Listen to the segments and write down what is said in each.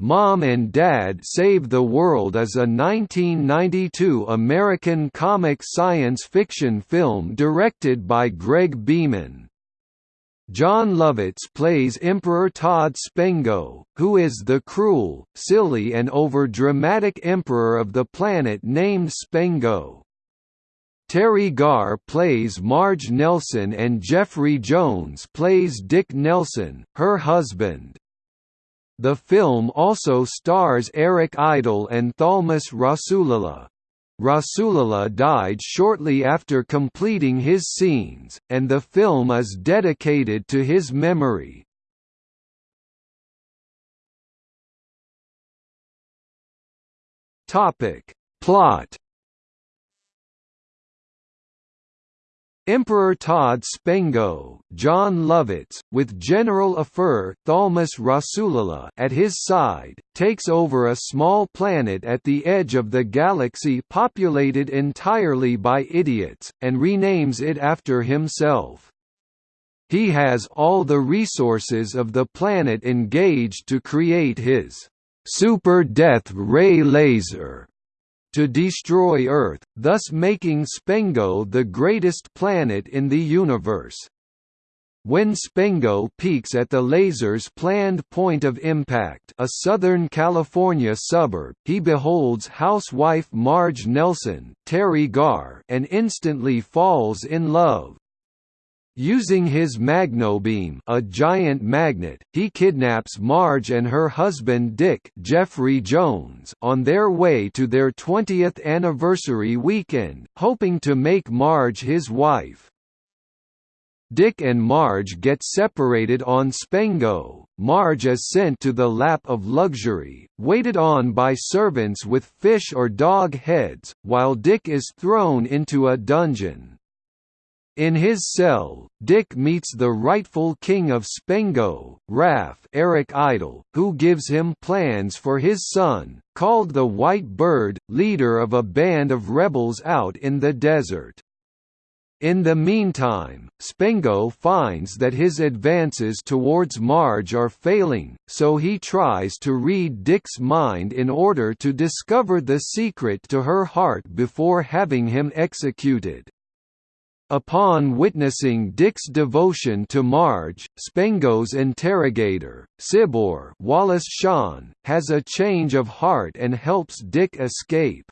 Mom and Dad Save the World is a 1992 American comic science fiction film directed by Greg Beeman. Jon Lovitz plays Emperor Todd Spengo, who is the cruel, silly and over-dramatic emperor of the planet named Spengo. Teri Garr plays Marge Nelson and Jeffrey Jones plays Dick Nelson, her husband. The film also stars Eric Idle and Thalmus Rasulala. Rasulala died shortly after completing his scenes, and the film is dedicated to his memory. Plot Emperor Todd Spengo, Jon Lovitz, with General Afer Thalmus Rasulala at his side, takes over a small planet at the edge of the galaxy populated entirely by idiots, and renames it after himself. He has all the resources of the planet engaged to create his super death ray laser to destroy Earth, thus making Spengo the greatest planet in the universe. When Spengo peaks at the laser's planned point of impact a Southern California suburb, he beholds housewife Marge Nelson Teri Garr and instantly falls in love. Using his magnobeam a giant magnet, he kidnaps Marge and her husband Dick Jeffrey Jones on their way to their 20th anniversary weekend, hoping to make Marge his wife. Dick and Marge get separated on Spengo. Marge is sent to the lap of luxury, waited on by servants with fish or dog heads, while Dick is thrown into a dungeon. In his cell, Dick meets the rightful king of Spengo, Raph Eric Idle, who gives him plans for his son, called the White Bird, leader of a band of rebels out in the desert. In the meantime, Spengo finds that his advances towards Marge are failing, so he tries to read Dick's mind in order to discover the secret to her heart before having him executed. Upon witnessing Dick's devotion to Marge, Spengo's interrogator, Sibor Wallace Shawn, has a change of heart and helps Dick escape.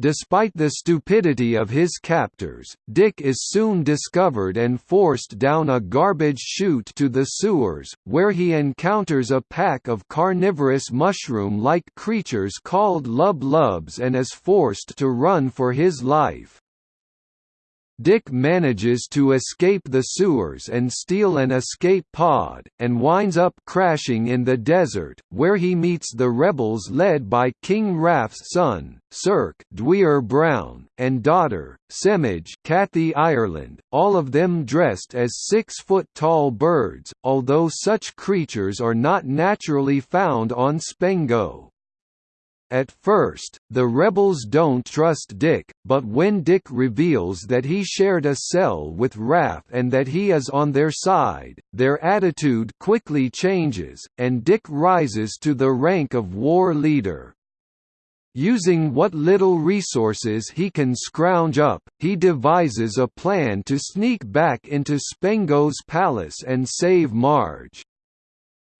Despite the stupidity of his captors, Dick is soon discovered and forced down a garbage chute to the sewers, where he encounters a pack of carnivorous mushroom-like creatures called lub lubs and is forced to run for his life. Dick manages to escape the sewers and steal an escape pod, and winds up crashing in the desert, where he meets the rebels led by King Raph's son, Cirque Dwier Brown, and daughter, Semige Kathy Ireland, all of them dressed as six-foot-tall birds, although such creatures are not naturally found on Spengo. At first, the rebels don't trust Dick, but when Dick reveals that he shared a cell with Raph and that he is on their side, their attitude quickly changes, and Dick rises to the rank of war leader. Using what little resources he can scrounge up, he devises a plan to sneak back into Spengo's palace and save Marge.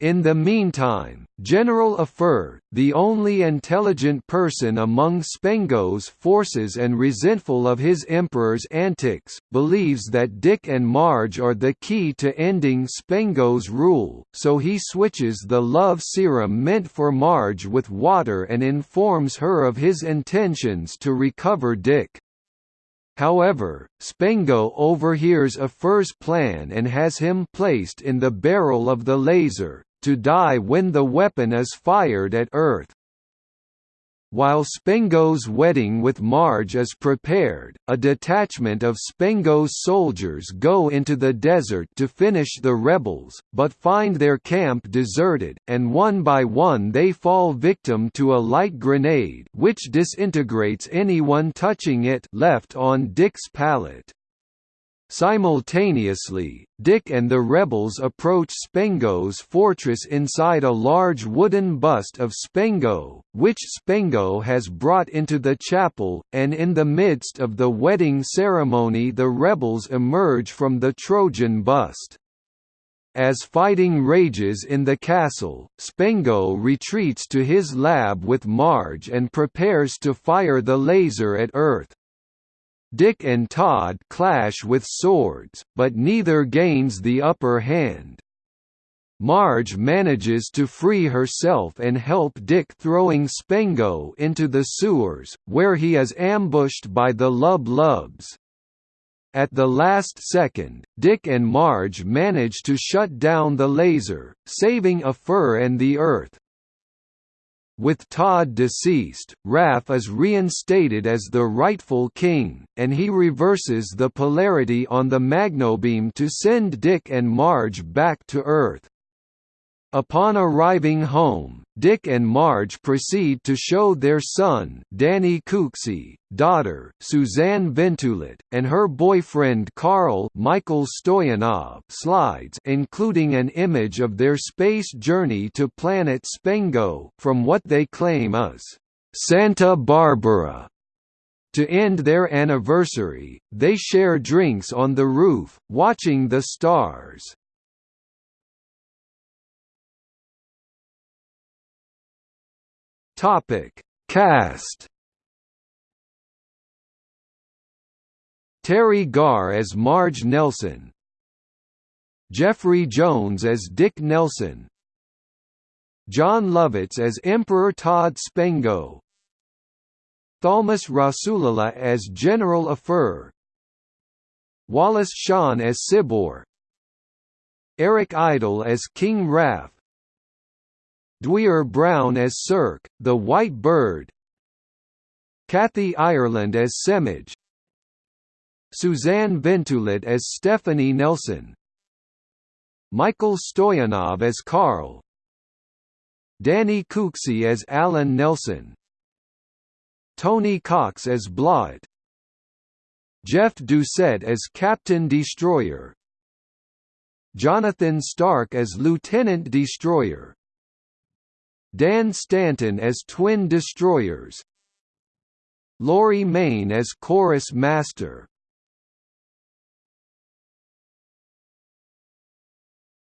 In the meantime, General Afer, the only intelligent person among Spengo's forces and resentful of his emperor's antics, believes that Dick and Marge are the key to ending Spengo's rule, so he switches the love serum meant for Marge with water and informs her of his intentions to recover Dick. However, Spengo overhears Afer's plan and has him placed in the barrel of the laser, to die when the weapon is fired at Earth. While Spengo's wedding with Marge is prepared, a detachment of Spengo's soldiers go into the desert to finish the rebels, but find their camp deserted, and one by one they fall victim to a light grenade which disintegrates anyone touching it left on Dick's pallet. Simultaneously, Dick and the rebels approach Spengo's fortress inside a large wooden bust of Spengo, which Spengo has brought into the chapel, and in the midst of the wedding ceremony the rebels emerge from the Trojan bust. As fighting rages in the castle, Spengo retreats to his lab with Marge and prepares to fire the laser at Earth. Dick and Todd clash with swords, but neither gains the upper hand. Marge manages to free herself and help Dick throwing Spengo into the sewers, where he is ambushed by the Lub Lubs. At the last second, Dick and Marge manage to shut down the laser, saving Afer and the Earth. With Todd deceased, Raph is reinstated as the rightful king, and he reverses the polarity on the magnobeam to send Dick and Marge back to Earth. Upon arriving home, Dick and Marge proceed to show their son Danny Cooksey, daughter Suzanne Ventulet, and her boyfriend Carl Michael Stoyanov slides including an image of their space journey to planet Spengo from what they claim is Santa Barbara. To end their anniversary, they share drinks on the roof, watching the stars. Topic: Cast. Teri Garr as Marge Nelson. Jeffrey Jones as Dick Nelson. Jon Lovitz as Emperor Todd Spengo. Thalmus Rasulala as General Afer. Wallace Shawn as Sibor. Eric Idle as King Raph. Dwier Brown as Cirque, the White Bird. Kathy Ireland as Semige Suzanne Ventulet as Stephanie Nelson. Michael Stoyanov as Carl. Danny Cooksey as Alan Nelson. Tony Cox as Blot. Jeff Doucette as Captain Destroyer. Jonathan Stark as Lieutenant Destroyer Dan Stanton as Twin Destroyers Laurie Main as Chorus Master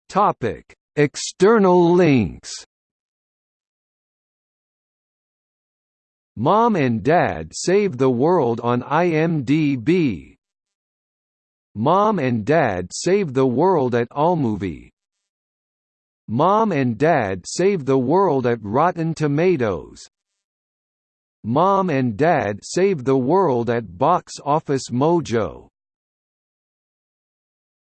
Topic: External links. Mom and Dad Save the World on IMDb. Mom and Dad Save the World at Allmovie Mom and Dad Save the World at Rotten Tomatoes. Mom and Dad Save the World at Box Office Mojo